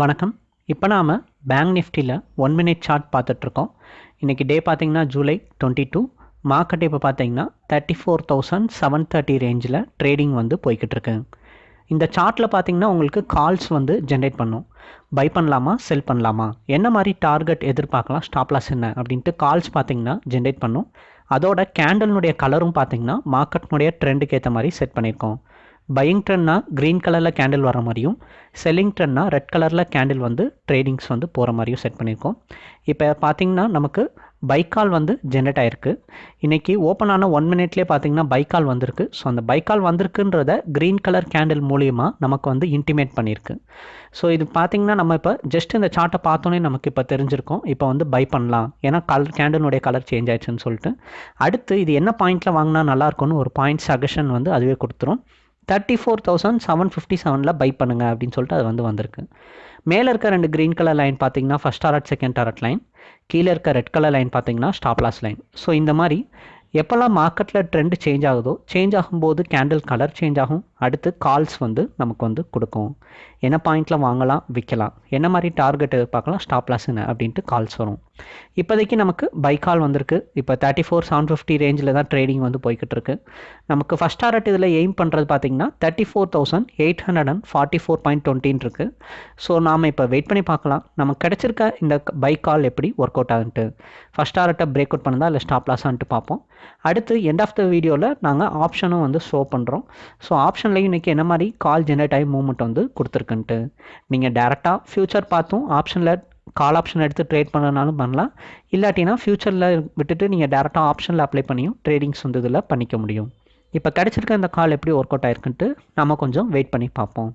வணக்கம். இப்போ நாம் பேங்க் நிஃப்டியில் ஒன் மினிட் சார்ட் பார்த்துட்ருக்கோம். இன்றைக்கி டே பார்த்தீங்கன்னா ஜூலை டுவெண்ட்டி டூ மார்க்கெட் இப்போ பார்த்தீங்கன்னா thirty four thousand seven thirty ரேஞ்சில் ட்ரேடிங் வந்து போய்கிட்டு இருக்கு இந்த சார்ட்டில் பார்த்தீங்கன்னா உங்களுக்கு கால்ஸ் வந்து ஜென்ரேட் பண்ணும். பை பண்ணலாமா செல் பண்ணலாமா? என்ன மாதிரி டார்கெட் எதிர்பார்க்கலாம் ஸ்டாப்லாஸ் என்ன? அப்படின்ட்டு கால்ஸ் பார்த்தீங்கன்னா ஜென்ரேட் பண்ணும். அதோட கேண்டலினுடைய கலரும் பார்த்தீங்கன்னா மார்க்கெட்னுடைய ட்ரெண்டுக்கு ஏற்ற மாதிரி செட் பண்ணியிருக்கோம். பையிங் ட்ரெண்ட்னா க்ரீன் கலரில் கேண்டில் வர மாதிரியும் செல்லிங் ட்ரெண்ட்னா ரெட் கலரில் கேண்டில் வந்து ட்ரேடிங்ஸ் வந்து போகிற மாதிரியும் செட் பண்ணியிருக்கோம் இப்போ பார்த்தீங்கன்னா நமக்கு பைக்கால் வந்து ஜென்ரேட் ஆகிருக்கு இன்றைக்கி ஓப்பன் ஆன ஒன் மினிட்லேயே பார்த்தீங்கன்னா பைக்கால் வந்திருக்கு. ஸோ அந்த பைக்கால் வந்திருக்குன்றத க்ரீன் கலர் கேண்டில் மூலியமாக நமக்கு வந்து இன்டிமேட் பண்ணியிருக்கு ஸோ இது பார்த்திங்கன்னா நம்ம இப்போ ஜஸ்ட் இந்த சார்ட்டை பார்த்தோன்னே நமக்கு இப்போ தெரிஞ்சிருக்கோம். இப்போ வந்து பை பண்ணலாம். ஏன்னா கலர் கேண்டிலுடைய கலர் சேஞ்ச் ஆயிடுச்சுன்னு சொல்லிட்டு. அடுத்து இது என்ன பாயிண்ட்டில் வாங்கினா நல்லாயிருக்கும்னு ஒரு பாயிண்ட் சஜஷன் வந்து அதுவே கொடுத்துரும். Thirty four thousand seven fifty செவனில் பை பண்ணுங்க அப்படின்னு சொல்லிட்டு அது வந்து வந்திருக்கு. மேலே இருக்க ரெண்டு க்ரீன் கலர் லைன் பார்த்தீங்கன்னா first target second target line கீழே இருக்க ரெட் கலர் லைன் பார்த்தீங்கன்னா ஸ்டாப்லாஸ் லைன் ஸோ இந்த மாதிரி எப்போல்லாம் மார்க்கெட்டில் ட்ரெண்ட் சேஞ்ச் ஆகுதோ சேஞ்ச் ஆகும்போது கேண்டில் கலர் சேஞ்ச் ஆகும். அடுத்து கால்ஸ் வந்து நமக்கு வந்து கொடுக்கும். என்ன பாயிண்ட்டில் வாங்கலாம் விற்கலாம். என்ன மாதிரி டார்கெட் பார்க்கலாம் ஸ்டாப் லாஸ் என்ன அப்படின்ட்டு கால்ஸ் வரும். இப்போதைக்கு நமக்கு பை கால் வந்திருக்கு. இப்போ தேர்ட்டி ஃபோர் செவன் ஃபிஃப்டி ரேஞ்சில் தான் ட்ரேடிங் வந்து போய்கிட்டு இருக்கு. நமக்கு ஃபஸ்ட் டார்கெட் இதில் எய்ம் பண்ணுறது பார்த்தீங்கன்னா thirty four thousand eight hundred and forty four point டுவெண்ட்டின்னு இருக்குது ஸோ நாம் இப்போ வெயிட் பண்ணி பார்க்கலாம். நமக்கு கிடச்சிருக்க இந்த பை கால் எப்படி ஒர்க் அவுட் ஆகுன்ட்டு. ஃபஸ்ட் டார்கெட்டை பிரேக் அவுட் பண்ணுதா இல்லை ஸ்டாப் லாஸான்ட்டு பார்ப்போம். அடுத்து எண்ட் ஆஃப் த வீடியோவில் நாங்கள் ஆப்ஷனும் வந்து ஷோ பண்ணுறோம் ஸோ ஆப்ஷன் ஆப்ஷன்லையும் இன்றைக்கி என்ன மாதிரி கால் ஜென்ரேட் ஆகி மூவ்மெண்ட் வந்து கொடுத்துருக்குன்ட்டு. நீங்கள் டேரெக்டாக ஃப்யூச்சர் பார்த்தும் ஆப்ஷனில் கால் ஆப்ஷன் எடுத்து ட்ரேட் பண்ணனாலும் பண்ணலாம். இல்லாட்டினா ஃப்யூச்சரில் விட்டுட்டு நீங்கள் டேரெக்டாக ஆப்ஷனில் அப்ளை பண்ணியும் ட்ரேடிங்ஸ் வந்து இதில் பண்ணிக்க முடியும். இப்போ கிடச்சிருக்க இந்த கால் எப்படி ஒர்க் அவுட் ஆயிருக்குன்ட்டு நம்ம கொஞ்சம் வெயிட் பண்ணி பார்ப்போம்.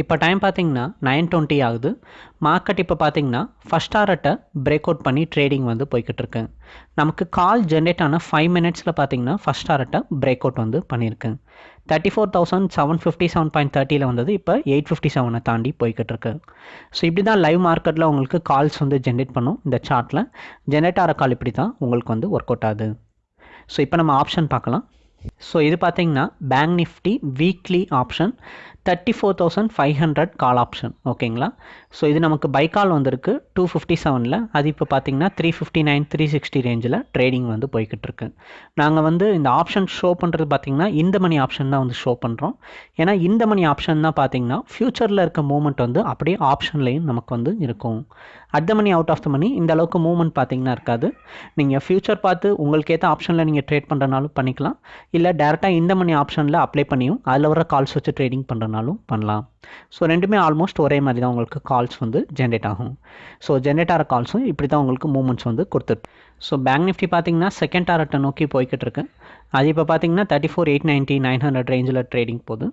இப்போ டைம் பார்த்தீங்கன்னா நைன் டுவெண்ட்டி ஆகுது. மார்க்கெட் இப்போ பார்த்தீங்கன்னா ஃபஸ்ட் டாரட்டை பிரேக் அவுட் பண்ணி ட்ரேடிங் வந்து போய்கிட்டு இருக்கு. நமக்கு கால் ஜென்ரேட் ஆன ஃபைவ் மினிட்ஸில் பார்த்தீங்கன்னா ஃபஸ்ட் டாரட்டை பிரேக் அவுட் வந்து பண்ணியிருக்கு thirty four thousand seven fifty seven point தேர்ட்டியில் வந்தது. இப்போ எயிட் ஃபிஃப்டி செவனை தாண்டி போய்கிட்டு இருக்கு. ஸோ இப்படி தான் லைவ் மார்க்கெட்டில் உங்களுக்கு கால்ஸ் வந்து ஜென்ரேட் பண்ணும் இந்த சார்ட்டில் ஜென்ரேட் ஆகிற கால் இப்படி தான் உங்களுக்கு வந்து ஒர்க் அவுட் ஆகுது. ஸோ இப்போ நம்ம ஆப்ஷன் பார்க்கலாம். ஸோ இது பார்த்தீங்கன்னா Bank Nifty weekly option thirty four thousand five hundred call option ஓகேங்களா ஸோ இது நமக்கு பை கால் வந்திருக்கு. டூ ஃபிஃப்டி செவனில் அது இப்போ பார்த்தீங்கன்னா three fifty nine three sixty ரேஞ்சில் ட்ரேடிங் வந்து போய்கிட்டு இருக்கு நாங்கள் வந்து இந்த ஆப்ஷன் ஷோ பண்ணுறது பார்த்தீங்கன்னா இந்த மணி ஆப்ஷன் தான் வந்து ஷோ பண்ணுறோம் ஏன்னா இந்த மணி ஆப்ஷன் தான் பார்த்தீங்கன்னா ஃப்யூச்சரில் இருக்க மூமெண்ட் வந்து அப்படியே ஆப்ஷன்லேயும் நமக்கு வந்து இருக்கும். At the money out of the money இந்த அளவுக்கு மூவ்மெண்ட் பார்த்தீங்கன்னா இருக்காது. நீங்கள் ஃப்யூச்சர் பார்த்து உங்களுக்கு ஏற்ற ஆப்ஷனில் நீங்கள் ட்ரேட் பண்ணுறனாலும் பண்ணிக்கலாம். இல்லை டேரெக்டாக இந்த மணி ஆப்ஷனில் அப்ளை பண்ணியும் அதில் வர கால்ஸ் வச்சு ட்ரேடிங் பண்ணுறனாலும் பண்ணலாம் ஸோ ரெண்டுமே ஆல்மோஸ்ட் ஒரே மாதிரி தான் உங்களுக்கு கால்ஸ் வந்து ஜென்ரேட் ஆகும். ஸோ ஜென்ரேட் ஆகிற கால்ஸும் இப்படி தான் உங்களுக்கு மூமெண்ட்ஸ் வந்து கொடுத்துருக்கு ஸோ பேங்க் நிஃப்டி பார்த்தீங்கன்னா செகண்ட் டாரட்டை நோக்கி போய்கிட்டு இருக்கு அது இப்போ பார்த்தீங்கன்னா thirty four eight ninety nine hundred ரேஞ்சில் ட்ரேடிங் போகுது.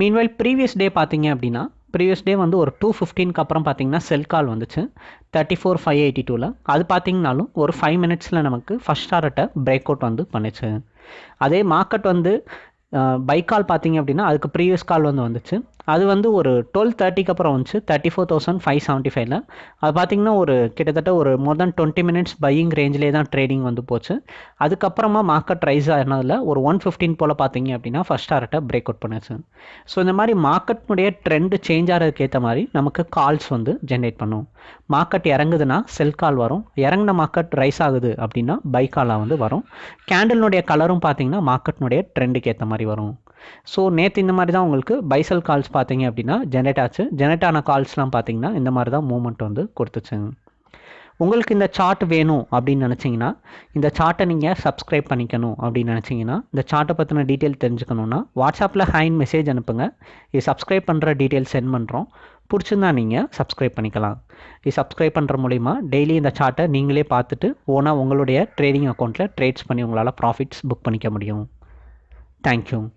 மீன்வைல் ப்ரீவியஸ் டே பார்த்தீங்க அப்படின்னா ப்ரீவியஸ் டே வந்து ஒரு டூ ஃபிஃப்டீனுக்கு அப்புறம் பார்த்தீங்கன்னா செல் கால் வந்துச்சு. தேர்ட்டி ஃபோர் ஃபைவ் எயிட்டி டூவில் அது பார்த்தீங்கனாலும் ஒரு ஃபைவ் மினிட்ஸில் நமக்கு ஃபஸ்ட் டாரட்டை பிரேக் அவுட் வந்து பண்ணிச்சு. அதே மார்க்கெட் வந்து பை கால் பார்த்தீங்க அப்படின்னா அதுக்கு ப்ரீவியஸ் கால் வந்து வந்துச்சு. அது வந்து ஒரு டுவெல் தேர்ட்டிக்கு அப்புறம் வந்துச்சு. Thirty four thousand five seventy ஃபைவ்ல அது பார்த்திங்கன்னா ஒரு கிட்டத்தட்ட ஒரு more than twenty minutes buying ரேஞ்சிலே தான் ட்ரேடிங் வந்து போச்சு. அதுக்கப்புறமா மார்க்கெட் ரைஸ் ஆனதில் ஒரு ஒன் ஃபிஃப்டீன் போல் பார்த்தீங்க அப்படின்னா ஃபஸ்ட் டாரட்டை பிரேக் அவுட் பண்ணுச்சு ஸோ இந்த மாதிரி மார்க்கெட்னுடைய ட்ரெண்டு சேஞ்ச் ஆகிறதுக்கு ஏற்ற மாதிரி நமக்கு கால்ஸ் வந்து ஜென்ரேட் பண்ணும். மார்க்கெட் இறங்குதுன்னா செல் கால் வரும். இறங்கின மார்க்கெட் ரைஸ் ஆகுது அப்படின்னா பை காலாக வந்து வரும். கேண்டலினுடைய கலரும் பார்த்தீங்கன்னா மார்க்கெட்னுடைய ட்ரெண்டுக்கு ஏற்ற மாதிரி வரும். ஸோ நேற்று இந்த மாதிரி தான் உங்களுக்கு பைசல் கால்ஸ் பார்த்தீங்க அப்படின்னா ஜெனரேட் ஆச்சு. ஜெனரேட் ஆன கால்ஸ்லாம் பார்த்தீங்கன்னா இந்த மாதிரி தான் மூமெண்ட் வந்து கொடுத்துச்சு. உங்களுக்கு இந்த சார்ட் வேணும் அப்படின்னு நினச்சிங்கன்னா இந்த சார்ட்டை நீங்கள் சப்ஸ்கிரைப் பண்ணிக்கணும் அப்படின்னு நினச்சிங்கன்னா இந்த சார்ட்டை பற்றின டீட்டெயில் தெரிஞ்சுக்கணுன்னா வாட்ஸ்அப்பில் ஹைன் மெசேஜ் அனுப்புங்க. இது சப்ஸ்கிரைப் பண்ணுற டீட்டெயில் சென்ட் பண்ணுறோம் பிடிச்சிருந்தா நீங்கள் சப்ஸ்கிரைப் பண்ணிக்கலாம். இது சப்ஸ்கிரைப் பண்ணுற மூலிமா டெய்லி இந்த சார்ட்டை நீங்களே பார்த்துட்டு ஓனாக உங்களுடைய ட்ரேடிங் அக்கௌண்ட்டில் ட்ரேட்ஸ் பண்ணி உங்களால் ப்ராஃபிட்ஸ் புக் பண்ணிக்க முடியும். Thank you.